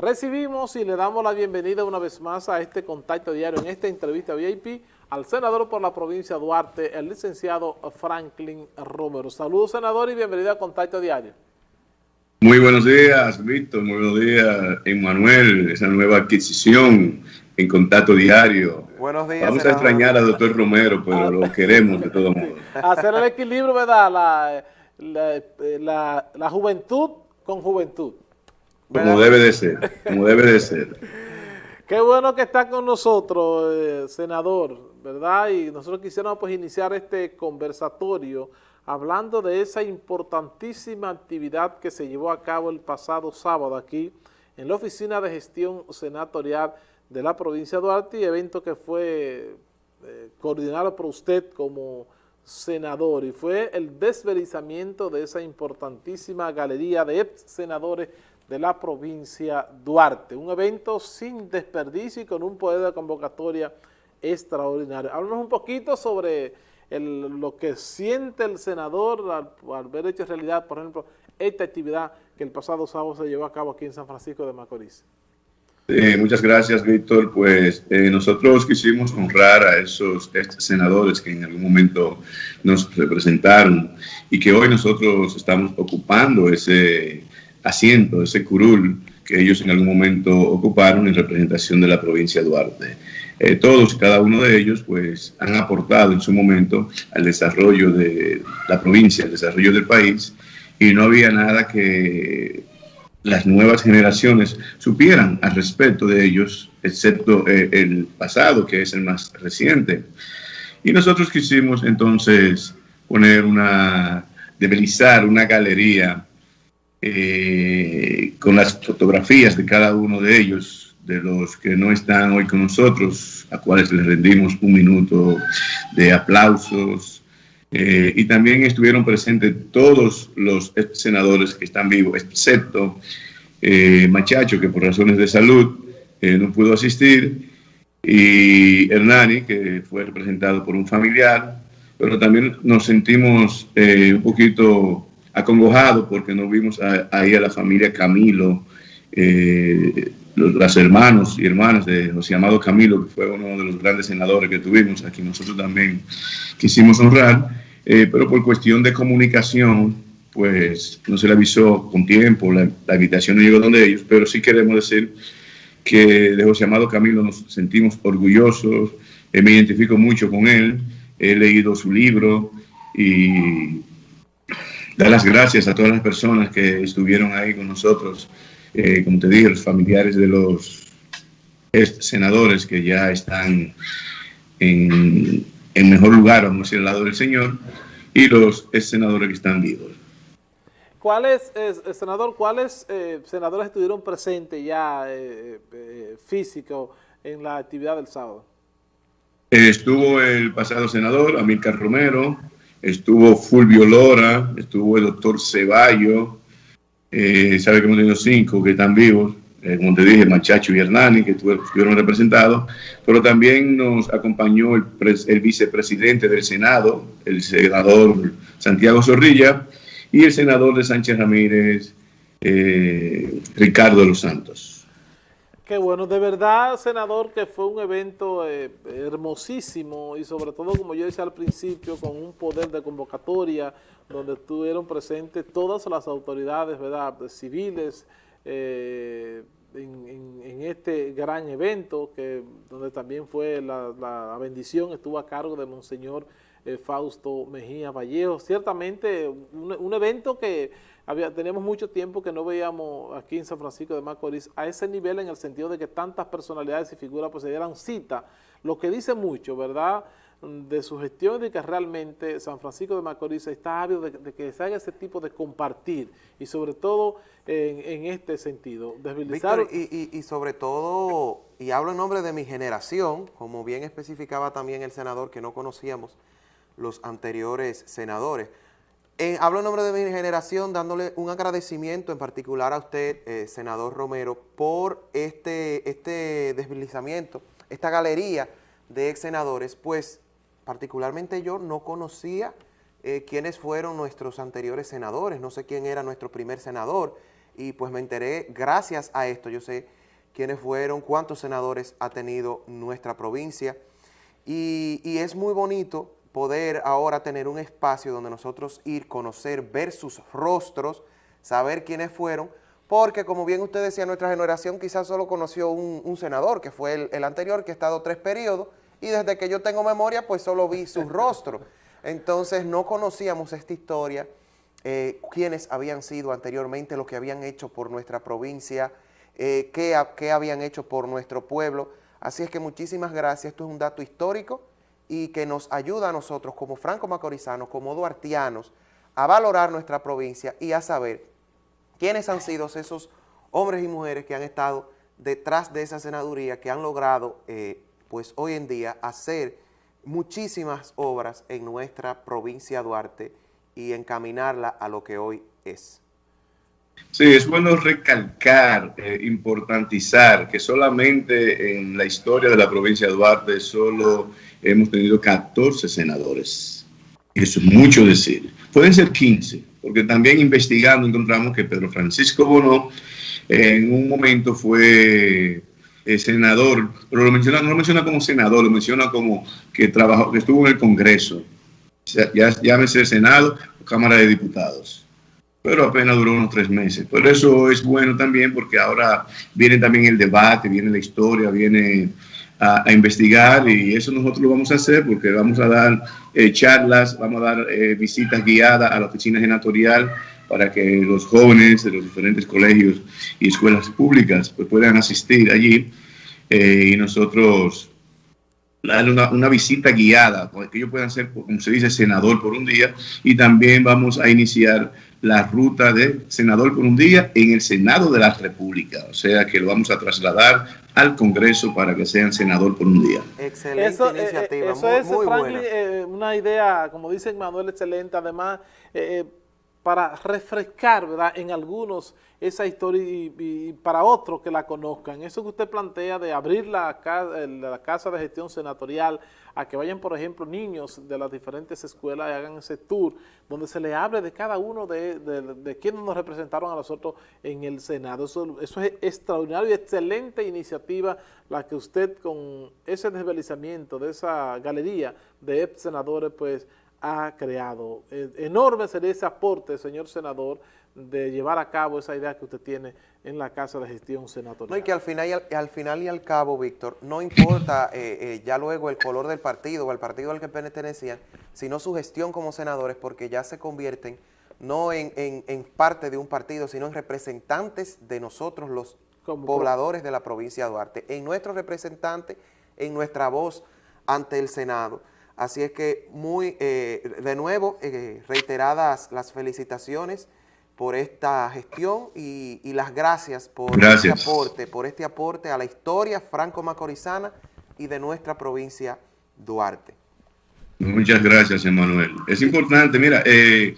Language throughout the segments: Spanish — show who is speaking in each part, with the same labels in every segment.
Speaker 1: Recibimos y le damos la bienvenida una vez más a este contacto diario, en esta entrevista VIP, al senador por la provincia de Duarte, el licenciado Franklin Romero. Saludos, senador, y bienvenido a Contacto Diario.
Speaker 2: Muy buenos días, Víctor. Muy buenos días, Emanuel. Esa nueva adquisición en Contacto Diario.
Speaker 1: Buenos días,
Speaker 2: Vamos a extrañar al doctor Romero, pero lo queremos de todos modos.
Speaker 1: Hacer el equilibrio, ¿verdad? La, la, la, la juventud con juventud.
Speaker 2: Como debe de ser, como debe de ser.
Speaker 1: Qué bueno que está con nosotros, eh, senador, ¿verdad? Y nosotros quisiéramos pues iniciar este conversatorio hablando de esa importantísima actividad que se llevó a cabo el pasado sábado aquí en la Oficina de Gestión Senatorial de la provincia de Duarte evento que fue eh, coordinado por usted como senador y fue el desverizamiento de esa importantísima galería de ex senadores de la provincia Duarte. Un evento sin desperdicio y con un poder de convocatoria extraordinario. Háblanos un poquito sobre lo que siente el senador al, haber hecho realidad, por ejemplo, esta actividad que el pasado sábado se llevó a cabo aquí en San Francisco de Macorís.
Speaker 2: muchas gracias, Víctor. Pues eh, nosotros quisimos honrar a esos senadores que en algún momento nos representaron y que hoy nosotros estamos ocupando ese asiento, ese curul que ellos en algún momento ocuparon en representación de la provincia de Duarte. Eh, todos, cada uno de ellos, pues han aportado en su momento al desarrollo de la provincia, al desarrollo del país, y no había nada que las nuevas generaciones supieran al respecto de ellos, excepto eh, el pasado, que es el más reciente. Y nosotros quisimos entonces poner una, debilizar una galería eh, con las fotografías de cada uno de ellos, de los que no están hoy con nosotros, a cuales les rendimos un minuto de aplausos. Eh, y también estuvieron presentes todos los senadores que están vivos, excepto eh, Machacho, que por razones de salud no pudo asistir, y Hernani, que fue representado por un familiar, pero también nos sentimos un poquito acongojado porque no vimos ahí a la familia Camilo, eh, los, hermanos y hermanas de José Amado Camilo, que fue uno de los grandes senadores que tuvimos, aquí nosotros también quisimos honrar, eh, pero por cuestión de comunicación, pues no se le avisó con tiempo, la, invitación no llegó donde ellos, pero sí queremos decir que de José Amado Camilo nos sentimos orgullosos, eh, me identifico mucho con él, he leído su libro y dar las gracias a todas las personas que estuvieron ahí con nosotros, eh, como te dije, los familiares de los senadores que ya están en, mejor lugar, vamos a decir, al lado del Señor, y los senadores que están vivos.
Speaker 1: ¿Cuáles, senador, cuáles eh, senadores estuvieron presentes ya eh, físico en la actividad del sábado?
Speaker 2: Estuvo el pasado senador, Amílcar Romero, estuvo Fulvio Lora, estuvo el doctor Ceballo, eh, sabe que hemos tenido cinco que están vivos, eh, como te dije, Machacho y Hernani, que estuvieron representados, pero también nos acompañó el, vicepresidente del Senado, el senador Santiago Zorrilla, y el senador de Sánchez Ramírez, eh, Ricardo Los Santos.
Speaker 1: Qué bueno, de verdad, senador, que fue un evento eh, hermosísimo y sobre todo, como yo decía al principio, con un poder de convocatoria donde estuvieron presentes todas las autoridades ¿verdad? civiles eh, en, este gran evento, que donde también fue la, bendición, estuvo a cargo de Monseñor eh, Fausto Mejía Vallejo. Ciertamente un, un evento que había, teníamos mucho tiempo que no veíamos aquí en San Francisco de Macorís a ese nivel en el sentido de que tantas personalidades y figuras pues se dieran cita, lo que dice mucho, ¿verdad?, de su gestión y que realmente San Francisco de Macorís está ávido de, que se haga ese tipo de compartir y sobre todo en, este sentido,
Speaker 3: desvilizar... y, y sobre todo, y hablo en nombre de mi generación, como bien especificaba también el senador que no conocíamos los anteriores senadores, eh, hablo en nombre de mi generación dándole un agradecimiento en particular a usted, eh, senador Romero, por este, este deslizamiento, esta galería de ex senadores, pues particularmente yo no conocía eh, quiénes fueron nuestros anteriores senadores, no sé quién era nuestro primer senador, y pues me enteré gracias a esto, yo sé quiénes fueron, cuántos senadores ha tenido nuestra provincia y es muy bonito poder ahora tener un espacio donde nosotros ir, conocer, ver sus rostros, saber quiénes fueron, porque como bien usted decía, nuestra generación quizás solo conoció un, senador, que fue el, anterior, que ha estado tres periodos, y desde que yo tengo memoria, pues solo vi su rostro. Entonces no conocíamos esta historia, eh, quiénes habían sido anteriormente, lo que habían hecho por nuestra provincia, eh, qué, qué habían hecho por nuestro pueblo. Así es que muchísimas gracias, esto es un dato histórico y que nos ayuda a nosotros como franco-macorizanos, como duartianos, a valorar nuestra provincia y a saber quiénes han sido esos hombres y mujeres que han estado detrás de esa senaduría, que han logrado, eh, pues hoy en día, hacer muchísimas obras en nuestra provincia Duarte y encaminarla a lo que hoy es.
Speaker 2: Sí, es bueno recalcar, eh, importantizar que solamente en la historia de la provincia de Duarte solo hemos tenido 14 senadores. Eso es mucho decir. Pueden ser 15, porque también investigando encontramos que Pedro Francisco Bono en un momento fue eh, senador, pero lo menciona, no lo menciona como senador, lo menciona como que trabajó, que estuvo en el Congreso, ya, llámese Senado o Cámara de Diputados pero apenas duró unos tres meses. Por eso es bueno también porque ahora viene también el debate, viene la historia, viene a, investigar y eso nosotros lo vamos a hacer porque vamos a dar eh, charlas, vamos a dar eh, visitas guiadas a la oficina senatorial para que los jóvenes de los diferentes colegios y escuelas públicas pues, puedan asistir allí eh, y nosotros darle una, visita guiada, para que ellos puedan ser, como se dice, senador por un día y también vamos a iniciar la ruta de senador por un día en el Senado de la República. O sea que lo vamos a trasladar al Congreso para que sean senador por un día.
Speaker 1: Excelente eso, eh, iniciativa, eso es, Franklin, eh, una idea, como dice Manuel, excelente. Además, eh, para refrescar ¿verdad? en algunos esa historia y, para otros que la conozcan. Eso que usted plantea de abrir la, la casa de gestión senatorial a que vayan, por ejemplo, niños de las diferentes escuelas y hagan ese tour donde se le hable de cada uno de, de, quienes nos representaron a nosotros en el Senado. Eso, eso es extraordinario y excelente iniciativa la que usted con ese desvelizamiento de esa galería de ex senadores pues ha creado. Eh, enorme sería ese aporte, señor senador, de llevar a cabo esa idea que usted tiene en la Casa de Gestión Senatorial.
Speaker 3: No, y que al final y al, al final y al cabo, Víctor, no importa eh, eh, ya luego el color del partido o el partido al que pertenecían, sino su gestión como senadores, porque ya se convierten no en, en, parte de un partido, sino en representantes de nosotros los pobladores de la provincia de Duarte, en nuestros representantes, en nuestra voz ante el Senado. Así es que muy, eh, de nuevo, reiteradas las felicitaciones por esta gestión y, las gracias por este aporte, por este aporte a la historia franco-macorizana y de nuestra provincia Duarte.
Speaker 2: Muchas gracias, Emanuel. Es importante, mira, eh,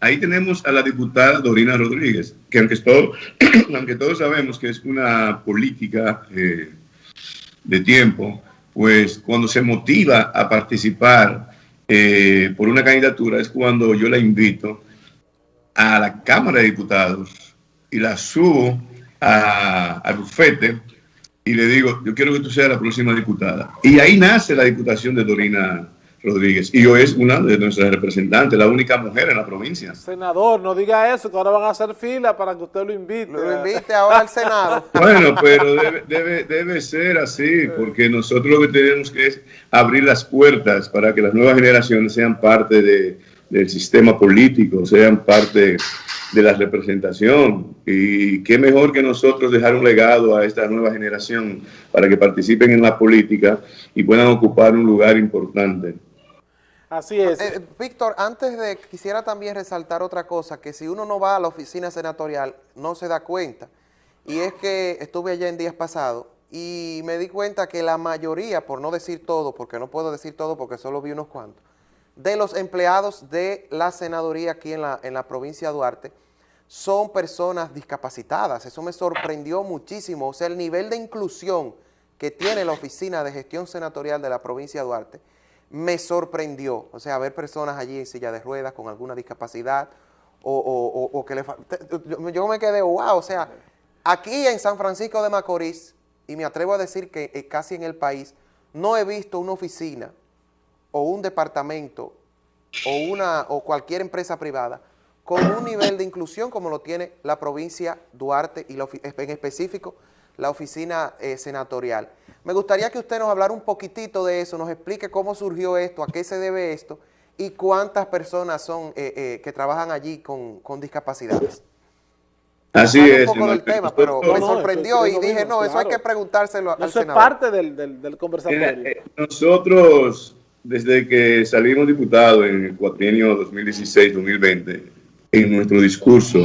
Speaker 2: ahí tenemos a la diputada Dorina Rodríguez, que aunque, todo, aunque todos sabemos que es una política eh, de tiempo, pues cuando se motiva a participar eh, por una candidatura es cuando yo la invito a la Cámara de Diputados y la subo al bufete y le digo, yo quiero que tú seas la próxima diputada. Y ahí nace la diputación de Dorina Rodríguez. Y yo es una de nuestras representantes, la única mujer en la provincia.
Speaker 1: Senador, no diga eso, que ahora van a hacer fila para que usted lo invite.
Speaker 3: Lo invite ahora al Senado.
Speaker 2: Bueno, pero debe, debe, debe ser así, porque nosotros lo que tenemos que es abrir las puertas para que las nuevas generaciones sean parte de, del sistema político, sean parte de la representación. Y qué mejor que nosotros dejar un legado a esta nueva generación para que participen en la política y puedan ocupar un lugar importante.
Speaker 1: Así es.
Speaker 3: Eh, Víctor, antes de, quisiera también resaltar otra cosa, que si uno no va a la oficina senatorial, no se da cuenta. Y es que estuve allá en días pasados y me di cuenta que la mayoría, por no decir todo, porque no puedo decir todo porque solo vi unos cuantos, de los empleados de la senaduría aquí en la, en la provincia de Duarte son personas discapacitadas. Eso me sorprendió muchísimo. O sea, el nivel de inclusión que tiene la Oficina de Gestión Senatorial de la provincia de Duarte me sorprendió. O sea, ver personas allí en silla de ruedas con alguna discapacidad o, que le yo, me quedé, wow, o sea, aquí en San Francisco de Macorís, y me atrevo a decir que eh, casi en el país, no he visto una oficina o un departamento o, una, o cualquier empresa privada con un nivel de inclusión como lo tiene la provincia Duarte y en específico la oficina eh, senatorial. Me gustaría que usted nos hablara un poquitito de eso, nos explique cómo surgió esto, a qué se debe esto y cuántas personas son eh, eh, que trabajan allí con, discapacidades.
Speaker 2: Así es.
Speaker 3: Un poco del tema, pero me sorprendió y dije, no, eso hay que preguntárselo al
Speaker 1: Eso es parte del, del, conversatorio.
Speaker 2: nosotros, desde que salimos diputados en el cuatrienio 2016-2020, en nuestro discurso,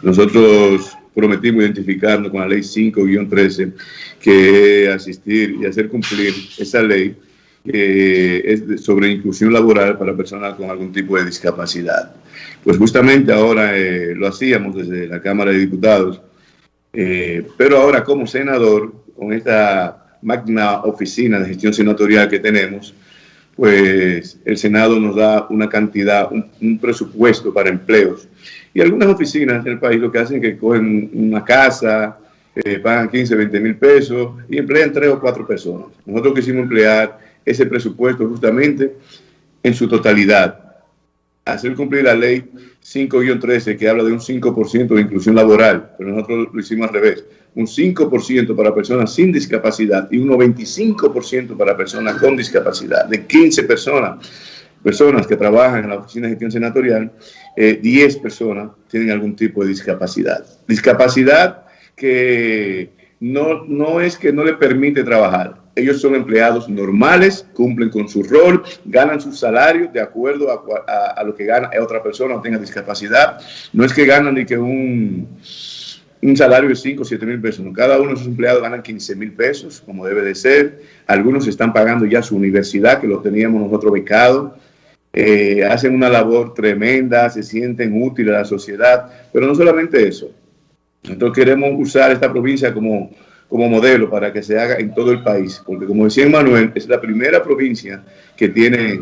Speaker 2: nosotros prometimos identificarnos con la ley 5-13, que asistir y hacer cumplir esa ley que es sobre inclusión laboral para personas con algún tipo de discapacidad. Pues justamente ahora eh, lo hacíamos desde la Cámara de Diputados, eh, pero ahora como senador, con esta magna oficina de gestión senatorial que tenemos, pues el Senado nos da una cantidad, un, presupuesto para empleos. Y algunas oficinas del país lo que hacen es que cogen una casa, eh, pagan 15, 20 mil pesos y emplean tres o cuatro personas. Nosotros quisimos emplear ese presupuesto justamente en su totalidad. Hacer cumplir la ley 5-13 que habla de un 5% de inclusión laboral, pero nosotros lo hicimos al revés un 5% para personas sin discapacidad y un 95% para personas con discapacidad. De 15 personas, personas que trabajan en la oficina de gestión senatorial, 10 eh, personas tienen algún tipo de discapacidad. Discapacidad que no, no es que no le permite trabajar. Ellos son empleados normales, cumplen con su rol, ganan su salario de acuerdo a, a lo que gana otra persona o tenga discapacidad. No es que ganan ni que un un salario de 5 o 7 mil pesos. Cada uno de sus empleados ganan 15 mil pesos, como debe de ser. Algunos están pagando ya su universidad, que lo teníamos nosotros becado. Eh, hacen una labor tremenda, se sienten útiles a la sociedad. Pero no solamente eso. Nosotros queremos usar esta provincia como, como modelo para que se haga en todo el país. Porque como decía Manuel, es la primera provincia que tiene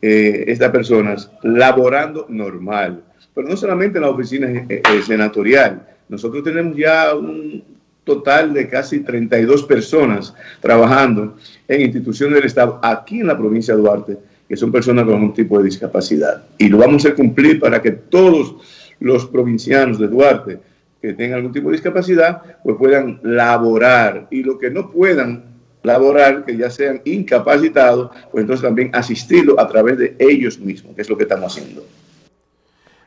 Speaker 2: eh, estas personas laborando normal. Pero no solamente en la oficina eh, senatorial, nosotros tenemos ya un total de casi 32 personas trabajando en instituciones del Estado aquí en la provincia de Duarte, que son personas con algún tipo de discapacidad. Y lo vamos a cumplir para que todos los provincianos de Duarte que tengan algún tipo de discapacidad, pues puedan laborar. Y los que no puedan laborar, que ya sean incapacitados, pues entonces también asistirlo a través de ellos mismos, que es lo que estamos haciendo.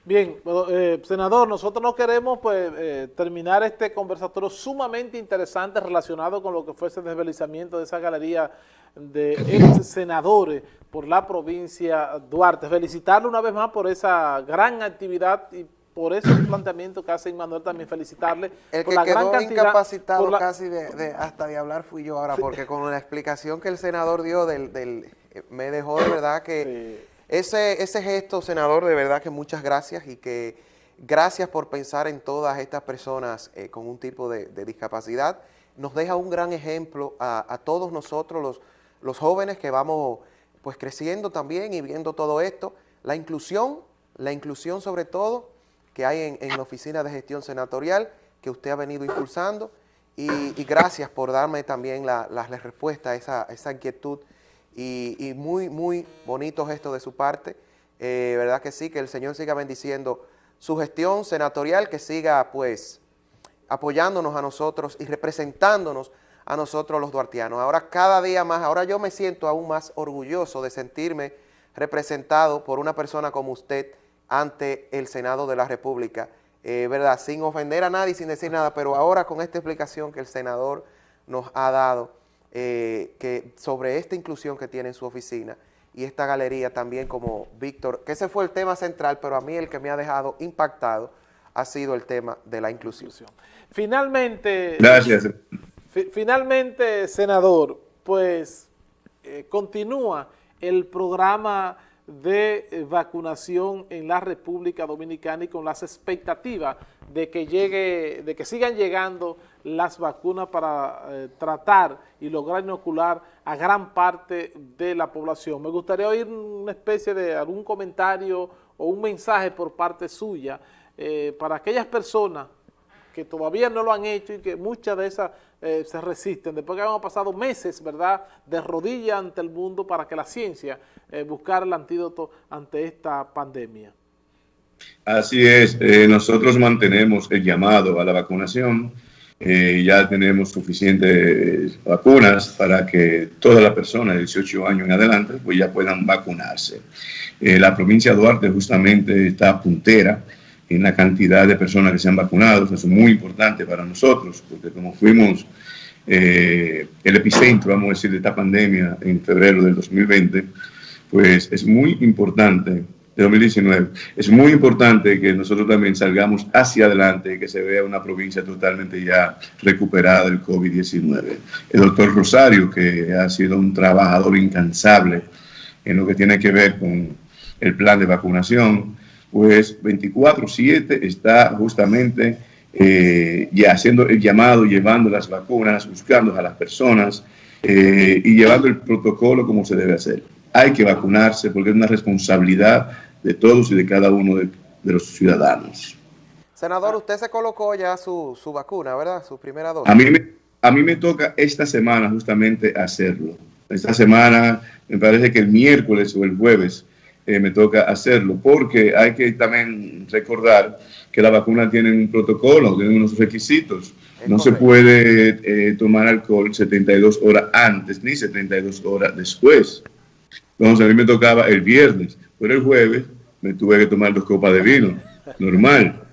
Speaker 1: Bien, eh, senador, nosotros no queremos pues, eh, terminar este conversatorio sumamente interesante relacionado con lo que fue ese desvelizamiento de esa galería de ex senadores por la provincia Duarte. Felicitarle una vez más por esa gran actividad y por ese planteamiento que hace Manuel también felicitarle.
Speaker 3: El que quedó incapacitado casi de, hasta de hablar fui yo ahora, porque con la explicación que el senador dio del, del me dejó de verdad que... Ese, ese gesto, senador, de verdad que muchas gracias y que gracias por pensar en todas estas personas eh, con un tipo de, discapacidad. Nos deja un gran ejemplo a, todos nosotros, los, los jóvenes que vamos pues creciendo también y viendo todo esto. La inclusión, la inclusión sobre todo que hay en, la oficina de gestión senatorial que usted ha venido impulsando y, gracias por darme también la, la, respuesta a esa, a esa inquietud y, muy, muy bonito gesto de su parte. Eh, ¿Verdad que sí? Que el Señor siga bendiciendo su gestión senatorial, que siga pues apoyándonos a nosotros y representándonos a nosotros los duartianos. Ahora cada día más, ahora yo me siento aún más orgulloso de sentirme representado por una persona como usted ante el Senado de la República, eh, ¿verdad? Sin ofender a nadie, sin decir nada, pero ahora con esta explicación que el senador nos ha dado, eh, que sobre esta inclusión que tiene en su oficina y esta galería también como Víctor, que ese fue el tema central, pero a mí el que me ha dejado impactado ha sido el tema de la inclusión.
Speaker 1: Finalmente,
Speaker 2: Gracias.
Speaker 1: finalmente, senador, pues eh, continúa el programa de vacunación en la República Dominicana y con las expectativas de que llegue, de que sigan llegando las vacunas para eh, tratar y lograr inocular a gran parte de la población. Me gustaría oír una especie de algún comentario o un mensaje por parte suya eh, para aquellas personas que todavía no lo han hecho y que muchas de esas eh, se resisten, después que hemos pasado meses, ¿verdad?, de rodilla ante el mundo para que la ciencia eh, buscara el antídoto ante esta pandemia.
Speaker 2: Así es, nosotros mantenemos el llamado a la vacunación, ya tenemos suficientes vacunas para que todas las personas de 18 años en adelante pues ya puedan vacunarse. la provincia de Duarte justamente está puntera, en la cantidad de personas que se han vacunado. Eso es muy importante para nosotros, porque como fuimos eh, el epicentro, vamos a decir, de esta pandemia en febrero del 2020, pues es muy importante, de 2019, es muy importante que nosotros también salgamos hacia adelante y que se vea una provincia totalmente ya recuperada del COVID-19. El doctor Rosario, que ha sido un trabajador incansable en lo que tiene que ver con el plan de vacunación, pues 24-7 está justamente eh, ya haciendo el llamado, llevando las vacunas, buscando a las personas eh, y llevando el protocolo como se debe hacer. Hay que vacunarse porque es una responsabilidad de todos y de cada uno de, los ciudadanos.
Speaker 3: Senador, usted se colocó ya su, su, vacuna, ¿verdad? Su primera dosis.
Speaker 2: A mí, me, a mí me toca esta semana justamente hacerlo. Esta semana, me parece que el miércoles o el jueves, eh, me toca hacerlo, porque hay que también recordar que la vacuna tiene un protocolo, tiene unos requisitos. no se puede eh, tomar alcohol 72 horas antes ni 72 horas después. Entonces a mí me tocaba el viernes, pero el jueves me tuve que tomar dos copas de vino, normal.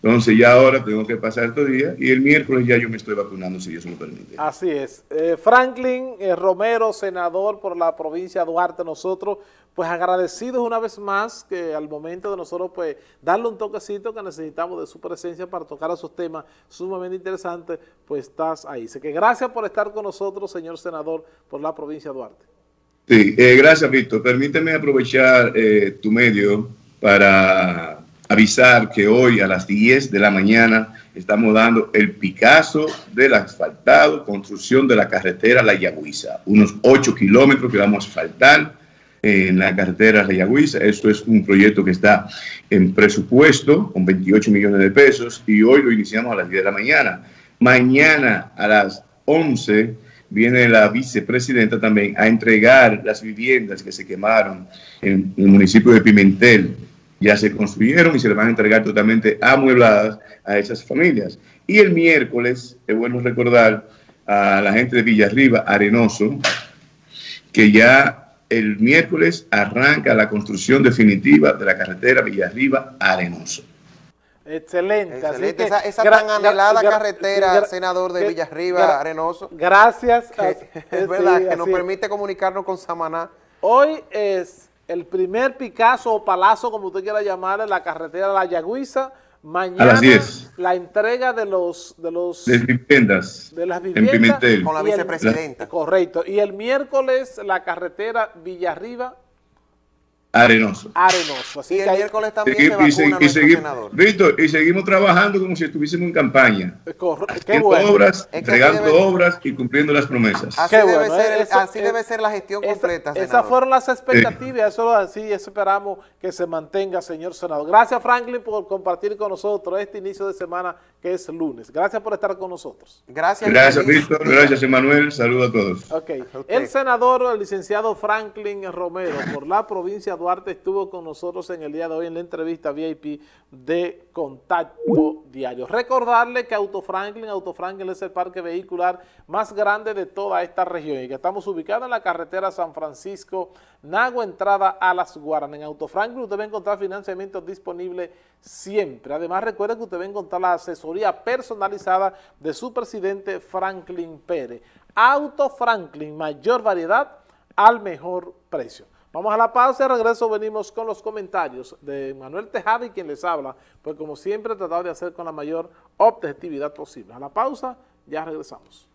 Speaker 2: Entonces ya ahora tengo que pasar estos días y el miércoles ya yo me estoy vacunando si eso lo permite.
Speaker 1: Así es. Eh, Franklin eh, Romero, senador por la provincia de Duarte, nosotros pues agradecidos una vez más que al momento de nosotros pues darle un toquecito que necesitamos de su presencia para tocar esos temas sumamente interesantes, pues estás ahí. Así que gracias por estar con nosotros, señor senador, por la provincia de Duarte.
Speaker 2: Sí, eh, gracias Víctor. Permíteme aprovechar tu medio para avisar que hoy a las 10 de la mañana estamos dando el Picasso del asfaltado, construcción de la carretera La Yagüiza, unos 8 kilómetros que vamos a asfaltar en la carretera La Yagüiza. Esto es un proyecto que está en presupuesto con 28 millones de pesos y hoy lo iniciamos a las 10 de la mañana. Mañana a las 11 viene la vicepresidenta también a entregar las viviendas que se quemaron en el municipio de Pimentel ya se construyeron y se le van a entregar totalmente amuebladas a esas familias. Y el miércoles, es bueno recordar a la gente de Villarriba, Arenoso, que ya el miércoles arranca la construcción definitiva de la carretera Villarriba-Arenoso.
Speaker 1: Excelente.
Speaker 3: esa, tan anhelada carretera, senador de Villarriba, Arenoso.
Speaker 1: Gracias.
Speaker 3: es verdad, que nos permite comunicarnos con Samaná.
Speaker 1: Hoy es el primer Picasso o Palazo, como usted quiera llamarle, la carretera de la Yagüiza. Mañana la entrega de los... De, los,
Speaker 2: de viviendas.
Speaker 1: De las viviendas.
Speaker 3: Con la vicepresidenta.
Speaker 1: correcto. Y el miércoles la carretera Villarriba
Speaker 2: Arenoso.
Speaker 1: Arenoso.
Speaker 3: Así y el miércoles también se vacuna y,
Speaker 2: y, Víctor, y seguimos trabajando como si estuviésemos en campaña.
Speaker 1: Qué bueno.
Speaker 2: obras, entregando obras y cumpliendo las promesas.
Speaker 3: Así, debe, ser, así debe ser la gestión completa,
Speaker 1: Esas fueron las expectativas, eso así esperamos que se mantenga, señor senador. Gracias, Franklin, por compartir con nosotros este inicio de semana que es lunes. Gracias por estar con nosotros.
Speaker 3: Gracias.
Speaker 2: Gracias, Víctor. Gracias, Emanuel. Saludos a todos.
Speaker 1: Okay. El senador, el licenciado Franklin Romero, por la provincia de Duarte, estuvo con nosotros en el día de hoy en la entrevista VIP de Contacto Diario. Recordarle que Auto Franklin, Auto Franklin es el parque vehicular más grande de toda esta región y que estamos ubicados en la carretera San Francisco, Nagua, entrada a Las Guaranas. En Auto Franklin usted va a encontrar financiamiento disponible siempre. Además, recuerde que usted va a encontrar la asesoría personalizada de su presidente Franklin Pérez. Auto Franklin, mayor variedad al mejor precio. Vamos a la pausa y regreso venimos con los comentarios de Manuel Tejada y quien les habla, pues como siempre he tratado de hacer con la mayor objetividad posible. A la pausa, ya regresamos.